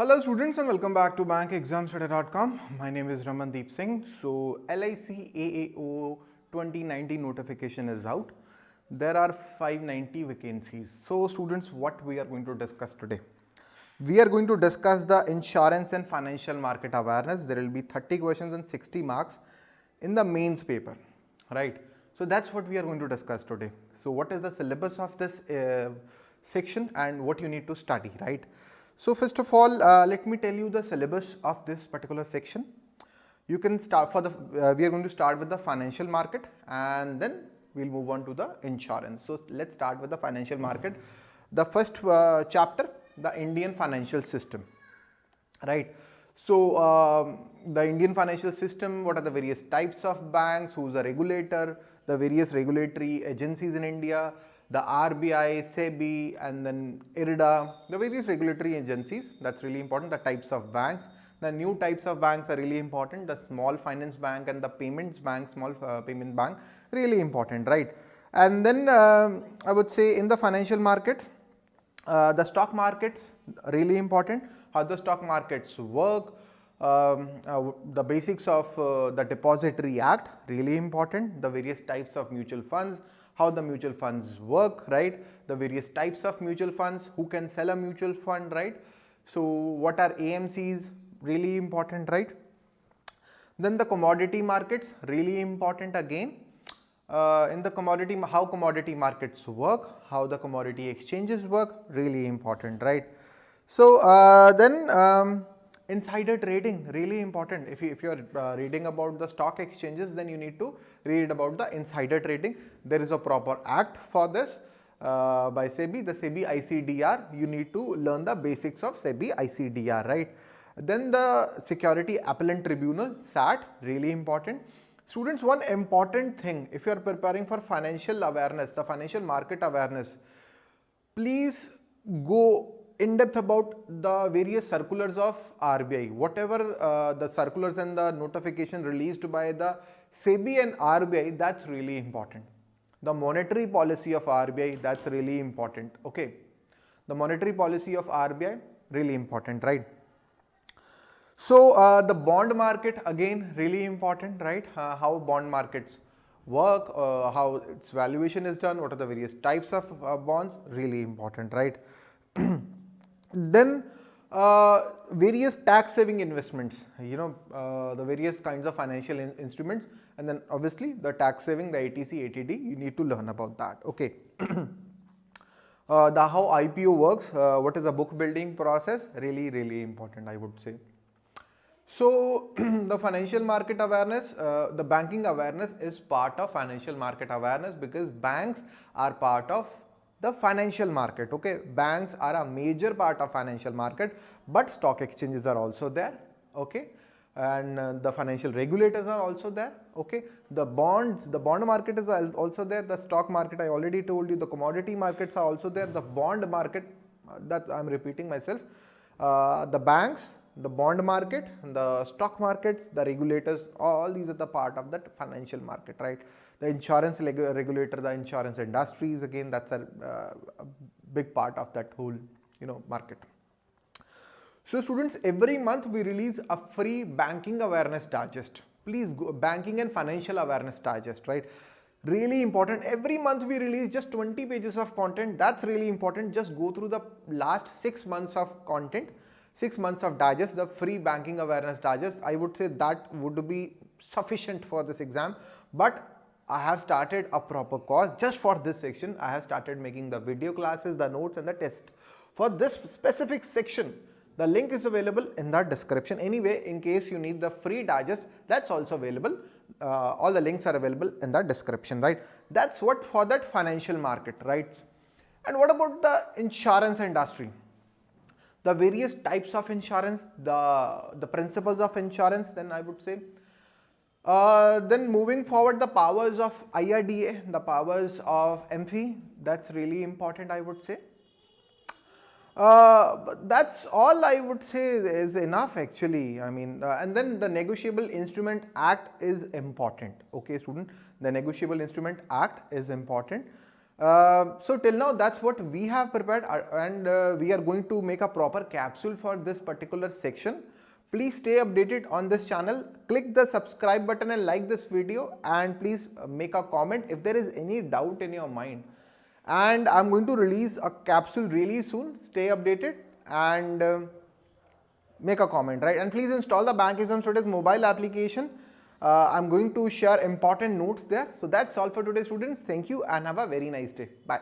Hello students and welcome back to bankexamstudy.com. My name is Ramandeep Singh. So LIC AAO 2019 notification is out. There are 590 vacancies. So students what we are going to discuss today? We are going to discuss the insurance and financial market awareness. There will be 30 questions and 60 marks in the mains paper, right? So that's what we are going to discuss today. So what is the syllabus of this uh, section and what you need to study, right? So first of all, uh, let me tell you the syllabus of this particular section. You can start for the, uh, we are going to start with the financial market and then we'll move on to the insurance. So let's start with the financial market. The first uh, chapter, the Indian financial system, right. So um, the Indian financial system, what are the various types of banks, who's the regulator, the various regulatory agencies in India, the RBI, SEBI and then IRDA, the various regulatory agencies that is really important, the types of banks. The new types of banks are really important, the small finance bank and the payments bank, small uh, payment bank really important, right. And then uh, I would say in the financial markets, uh, the stock markets really important, how the stock markets work, um, uh, the basics of uh, the depository act really important, the various types of mutual funds, how the mutual funds work, right? The various types of mutual funds, who can sell a mutual fund, right? So what are AMCs, really important, right? Then the commodity markets, really important again. Uh, in the commodity, how commodity markets work, how the commodity exchanges work, really important, right? So uh, then um, insider trading really important. If you if you are uh, reading about the stock exchanges then you need to read about the insider trading. There is a proper act for this uh, by SEBI. The SEBI ICDR you need to learn the basics of SEBI ICDR right? Then the security appellant tribunal SAT really important. Students one important thing if you are preparing for financial awareness the financial market awareness please go in depth about the various circulars of RBI, whatever uh, the circulars and the notification released by the SEBI and RBI, that's really important. The monetary policy of RBI, that's really important, okay. The monetary policy of RBI, really important, right. So, uh, the bond market again really important, right, uh, how bond markets work, uh, how its valuation is done, what are the various types of uh, bonds, really important, right. Then uh, various tax saving investments, you know, uh, the various kinds of financial in instruments and then obviously the tax saving, the 80C, 80D, you need to learn about that, okay. uh, the how IPO works, uh, what is the book building process, really, really important I would say. So, the financial market awareness, uh, the banking awareness is part of financial market awareness because banks are part of the financial market okay? Banks are a major part of financial market but stock exchanges are also there okay? And uh, the financial regulators are also there okay? The bonds the bond market is also there. The stock market i already told you the commodity markets are also there. The bond market uh, that i'm repeating myself uh, the banks the bond market, the stock markets, the regulators, all these are the part of that financial market, right. The insurance regulator, the insurance industries again that is a, uh, a big part of that whole you know market. So students every month we release a free banking awareness digest. Please go banking and financial awareness digest, right really important every month we release just 20 pages of content that's really important just go through the last 6 months of content 6 months of digest, the free banking awareness digest, I would say that would be sufficient for this exam. But I have started a proper course just for this section. I have started making the video classes, the notes and the test. For this specific section, the link is available in the description. Anyway, in case you need the free digest, that's also available. Uh, all the links are available in the description, right? That's what for that financial market, right? And what about the insurance industry? The various types of insurance, the, the principles of insurance then I would say. Uh, then moving forward the powers of IRDA, the powers of MFI that is really important I would say. Uh, that's all I would say is enough actually I mean uh, and then the negotiable instrument act is important okay student the negotiable instrument act is important Uh, so till now that's what we have prepared uh, and uh, we are going to make a proper capsule for this particular section. Please stay updated on this channel. Click the subscribe button and like this video and please uh, make a comment if there is any doubt in your mind. And I'm going to release a capsule really soon. Stay updated and uh, make a comment, right? And please install the Bank Exam Studies mobile application. Uh, I'm going to share important notes there. So that's all for today students. Thank you and have a very nice day. Bye.